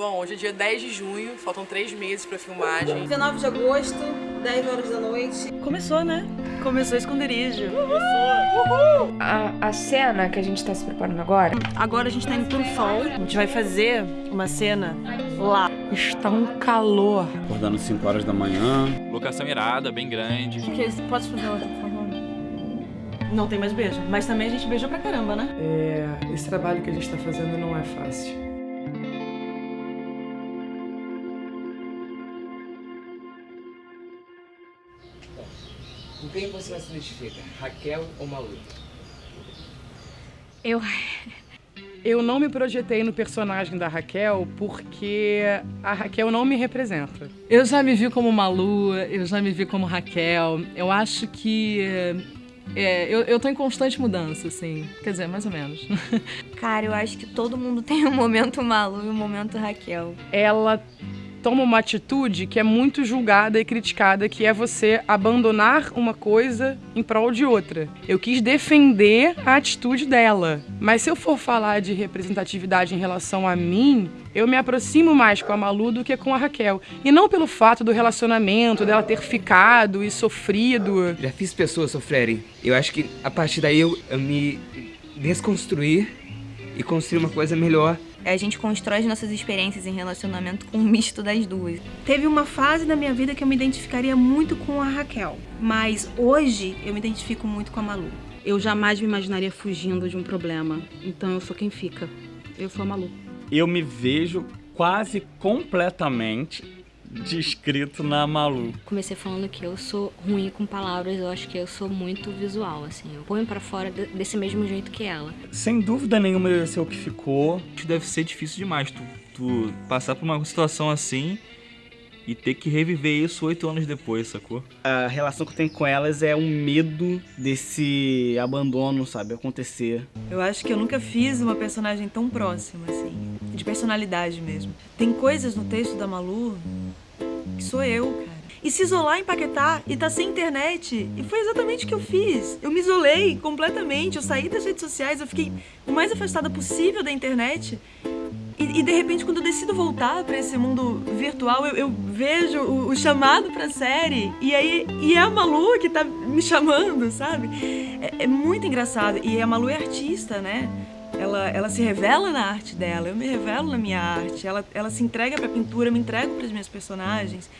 Bom, hoje é dia 10 de junho, faltam três meses pra filmagem. 19 de agosto, 10 horas da noite. Começou, né? Começou o esconderijo. Uhul! A, a cena que a gente tá se preparando agora... Agora a gente tá indo pro sol. A gente vai fazer uma cena lá. Está um calor. Acordando 5 horas da manhã. Locação irada, bem grande. Que, pode fazer outra, por favor? Não tem mais beijo, mas também a gente beija pra caramba, né? É, esse trabalho que a gente tá fazendo não é fácil. Quem você mais se identifica? Raquel ou Malu? Eu... Eu não me projetei no personagem da Raquel porque a Raquel não me representa. Eu já me vi como Malu, eu já me vi como Raquel. Eu acho que é, eu, eu tô em constante mudança, assim. Quer dizer, mais ou menos. Cara, eu acho que todo mundo tem um momento Malu e um momento Raquel. Ela toma uma atitude que é muito julgada e criticada, que é você abandonar uma coisa em prol de outra. Eu quis defender a atitude dela, mas se eu for falar de representatividade em relação a mim, eu me aproximo mais com a Malu do que com a Raquel. E não pelo fato do relacionamento, dela ter ficado e sofrido. Já fiz pessoas sofrerem. Eu acho que a partir daí eu, eu me desconstruir e construir uma coisa melhor a gente constrói as nossas experiências em relacionamento com um misto das duas. Teve uma fase da minha vida que eu me identificaria muito com a Raquel, mas hoje eu me identifico muito com a Malu. Eu jamais me imaginaria fugindo de um problema, então eu sou quem fica. Eu sou a Malu. Eu me vejo quase completamente descrito na Malu. Comecei falando que eu sou ruim com palavras, eu acho que eu sou muito visual, assim. Eu ponho para fora desse mesmo jeito que ela. Sem dúvida nenhuma deve ser o que ficou. Deve ser difícil demais tu, tu passar por uma situação assim e ter que reviver isso oito anos depois, sacou? A relação que eu tenho com elas é um medo desse abandono, sabe, acontecer. Eu acho que eu nunca fiz uma personagem tão próxima, assim, de personalidade mesmo. Tem coisas no texto da Malu que sou eu, cara. E se isolar em Paquetá e tá sem internet, e foi exatamente o que eu fiz. Eu me isolei completamente, eu saí das redes sociais, eu fiquei o mais afastada possível da internet. E, e de repente, quando eu decido voltar para esse mundo virtual, eu, eu vejo o, o chamado pra série, e aí e é a Malu que tá me chamando, sabe? É, é muito engraçado. E a Malu é artista, né? Ela, ela se revela na arte dela, eu me revelo na minha arte, ela, ela se entrega para a pintura, eu me entrego para as minhas personagens.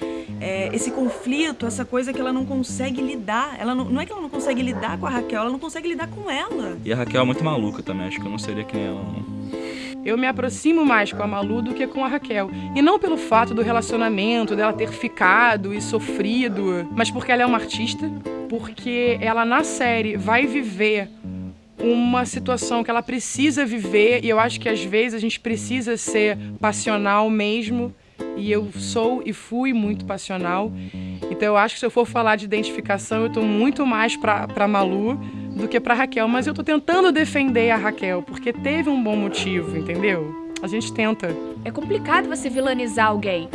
É, esse conflito, essa coisa que ela não consegue lidar, ela não, não é que ela não consegue lidar com a Raquel, ela não consegue lidar com ela. E a Raquel é muito maluca também, acho que eu não seria que nem ela, não. Eu me aproximo mais com a Malu do que com a Raquel. E não pelo fato do relacionamento, dela ter ficado e sofrido, mas porque ela é uma artista, porque ela na série vai viver uma situação que ela precisa viver e eu acho que às vezes a gente precisa ser passional mesmo e eu sou e fui muito passional. Então eu acho que se eu for falar de identificação, eu estou muito mais para Malu do que para Raquel, mas eu estou tentando defender a Raquel porque teve um bom motivo, entendeu? A gente tenta. É complicado você vilanizar alguém.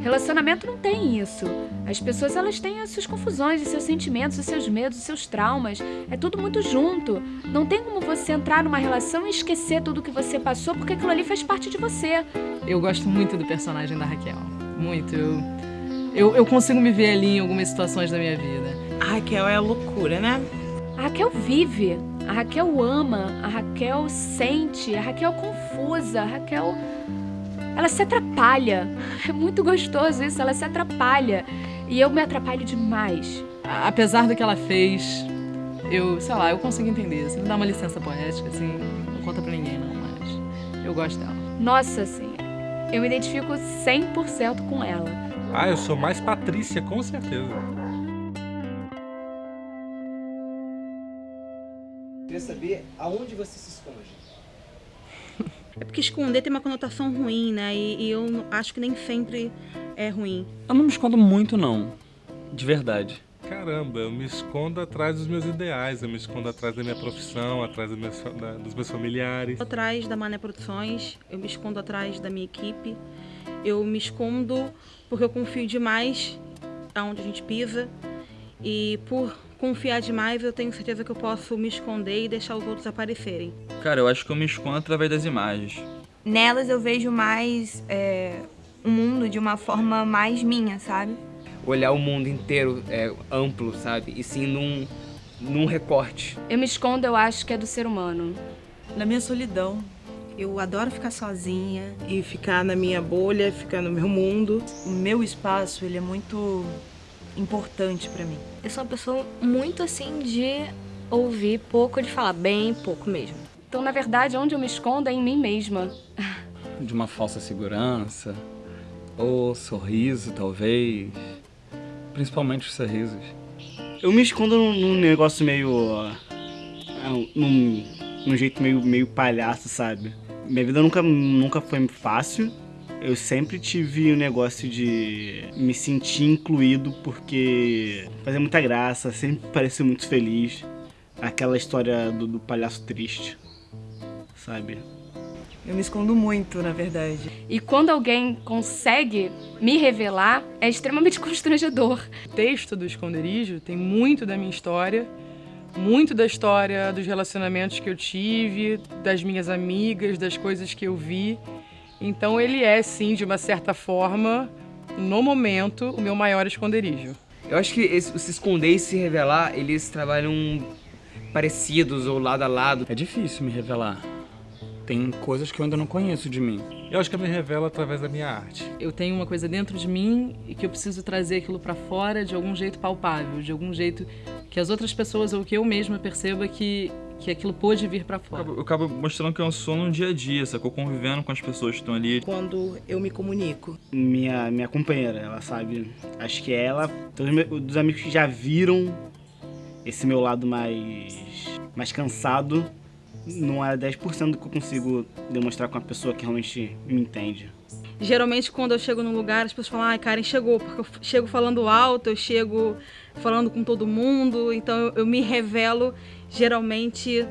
Relacionamento não tem isso. As pessoas elas têm as suas confusões, os seus sentimentos, os seus medos, os seus traumas. É tudo muito junto. Não tem como você entrar numa relação e esquecer tudo que você passou, porque aquilo ali faz parte de você. Eu gosto muito do personagem da Raquel. Muito. Eu, eu, eu consigo me ver ali em algumas situações da minha vida. A Raquel é a loucura, né? A Raquel vive. A Raquel ama. A Raquel sente. A Raquel confusa. A Raquel ela se atrapalha. É muito gostoso isso, ela se atrapalha. E eu me atrapalho demais. Apesar do que ela fez, eu, sei lá, eu consigo entender. Assim, dá uma licença poética, assim, não conta pra ninguém, não, mas eu gosto dela. Nossa, assim, eu me identifico 100% com ela. Ah, eu sou mais Patrícia, com certeza. Queria saber aonde você se esconde. É porque esconder tem uma conotação ruim, né? E, e eu acho que nem sempre é ruim. Eu não me escondo muito, não. De verdade. Caramba, eu me escondo atrás dos meus ideais, eu me escondo atrás da minha profissão, atrás dos meus, da, dos meus familiares. Atrás da Mané Produções, eu me escondo atrás da minha equipe, eu me escondo porque eu confio demais aonde a gente pisa e por confiar demais, eu tenho certeza que eu posso me esconder e deixar os outros aparecerem. Cara, eu acho que eu me escondo através das imagens. nelas eu vejo mais é, o mundo de uma forma mais minha, sabe? Olhar o mundo inteiro é, amplo, sabe? E sim num, num recorte. Eu me escondo, eu acho que é do ser humano. Na minha solidão. Eu adoro ficar sozinha e ficar na minha bolha, ficar no meu mundo. O meu espaço, ele é muito importante para mim. Eu sou uma pessoa muito assim de ouvir pouco, de falar bem pouco mesmo. Então, na verdade, onde eu me escondo é em mim mesma. De uma falsa segurança, ou sorriso, talvez. Principalmente os sorrisos. Eu me escondo num, negócio meio. Uh, num, num jeito meio, meio palhaço, sabe? Minha vida nunca, nunca foi fácil. Eu sempre tive o um negócio de me sentir incluído porque fazia muita graça, sempre parecia muito feliz. Aquela história do, do palhaço triste, sabe? Eu me escondo muito, na verdade. E quando alguém consegue me revelar, é extremamente constrangedor. O texto do esconderijo tem muito da minha história, muito da história dos relacionamentos que eu tive, das minhas amigas, das coisas que eu vi. Então ele é, sim, de uma certa forma, no momento, o meu maior esconderijo. Eu acho que esse, se esconder e se revelar, eles trabalham parecidos ou lado a lado. É difícil me revelar. Tem coisas que eu ainda não conheço de mim. Eu acho que eu me revelo através da minha arte. Eu tenho uma coisa dentro de mim e que eu preciso trazer aquilo para fora de algum jeito palpável, de algum jeito que as outras pessoas ou que eu mesma perceba que que aquilo pôde vir para fora. Eu acabo mostrando que eu sou no dia a dia, sacou? Convivendo com as pessoas que estão ali. Quando eu me comunico. Minha, minha companheira, ela sabe. Acho que é ela, todos os dos amigos que já viram esse meu lado mais, mais cansado, não é 10% do que eu consigo demonstrar com uma pessoa que realmente me entende. Geralmente, quando eu chego num lugar, as pessoas falam, ai, Karen chegou, porque eu chego falando alto, eu chego falando com todo mundo, então eu, eu me revelo geralmente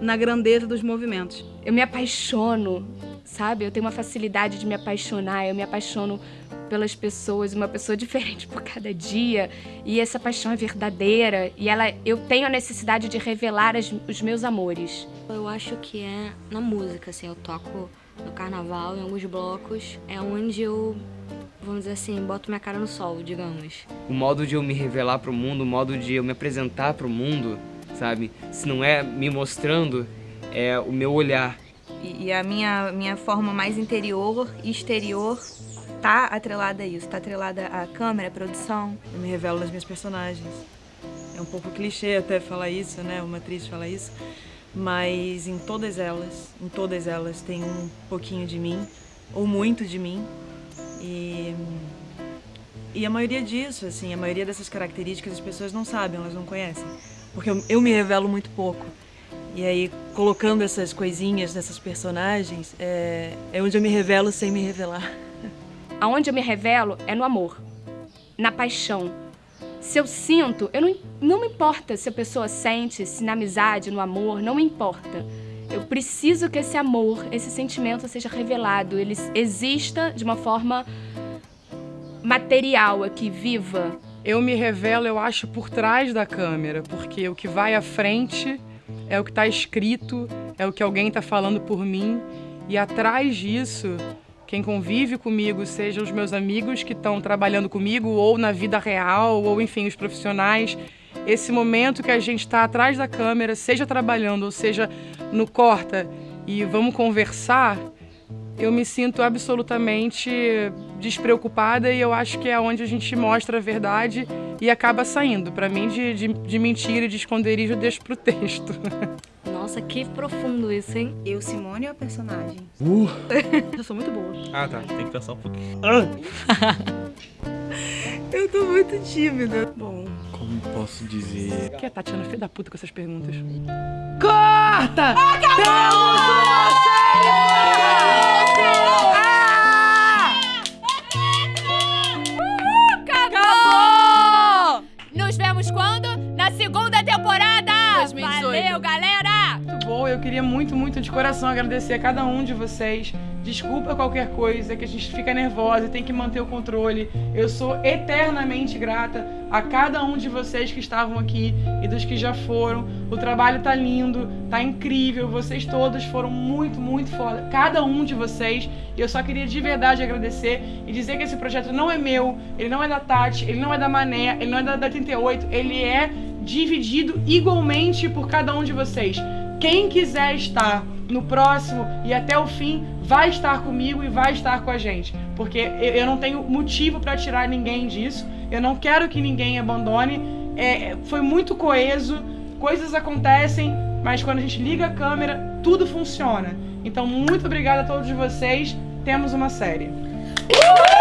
na grandeza dos movimentos. Eu me apaixono, sabe? Eu tenho uma facilidade de me apaixonar, eu me apaixono pelas pessoas, uma pessoa diferente por cada dia, e essa paixão é verdadeira, e ela eu tenho a necessidade de revelar as, os meus amores. Eu acho que é na música, assim, eu toco no carnaval, em alguns blocos, é onde eu vamos dizer assim, boto minha cara no sol, digamos. O modo de eu me revelar pro mundo, o modo de eu me apresentar pro mundo, sabe? Se não é me mostrando, é o meu olhar. E, e a minha, minha forma mais interior e exterior tá atrelada a isso, tá atrelada à câmera, à produção. Eu me revelo nas minhas personagens. É um pouco clichê até falar isso, né? Uma atriz falar isso. Mas em todas elas, em todas elas tem um pouquinho de mim, ou muito de mim. E, e a maioria disso, assim, a maioria dessas características as pessoas não sabem, elas não conhecem. Porque eu, eu me revelo muito pouco. E aí, colocando essas coisinhas nessas personagens, é, é onde eu me revelo sem me revelar. Aonde eu me revelo é no amor, na paixão. Se eu sinto, eu não, não me importa se a pessoa sente, se na amizade, no amor, não me importa. Eu preciso que esse amor, esse sentimento seja revelado, ele exista de uma forma material aqui, viva. Eu me revelo, eu acho, por trás da câmera, porque o que vai à frente é o que está escrito, é o que alguém está falando por mim, e atrás disso quem convive comigo, sejam os meus amigos que estão trabalhando comigo, ou na vida real, ou enfim, os profissionais. Esse momento que a gente está atrás da câmera, seja trabalhando, ou seja no corta e vamos conversar, eu me sinto absolutamente despreocupada e eu acho que é onde a gente mostra a verdade e acaba saindo. Para mim, de, de, de mentira e de esconderijo, eu deixo pro texto. Nossa, que profundo isso, hein? Eu, Simone, ou a personagem? Uh. eu sou muito boa. Ah, tá. Tem que pensar um pouquinho. eu tô muito tímida. Bom. Como posso dizer? Que é Tatiana, filha da puta com essas perguntas. Corta! Acabou! Acabou! Queria muito, muito de coração agradecer a cada um de vocês Desculpa qualquer coisa, que a gente fica nervosa e tem que manter o controle. Eu sou eternamente grata a cada um de vocês que estavam aqui e dos que já foram. O trabalho tá lindo, tá incrível. Vocês todos foram muito, muito foda. Cada um de vocês. E eu só queria de verdade agradecer e dizer que esse projeto não é meu, ele não é da Tati, ele não é da Mané, ele não é da, da 38, ele é dividido igualmente por cada um de vocês. Quem quiser estar no próximo e até o fim vai estar comigo e vai estar com a gente, porque eu não tenho motivo para tirar ninguém disso. Eu não quero que ninguém abandone. É, foi muito coeso, coisas acontecem, mas quando a gente liga a câmera, tudo funciona. Então, muito obrigada a todos vocês. Temos uma série. Uh!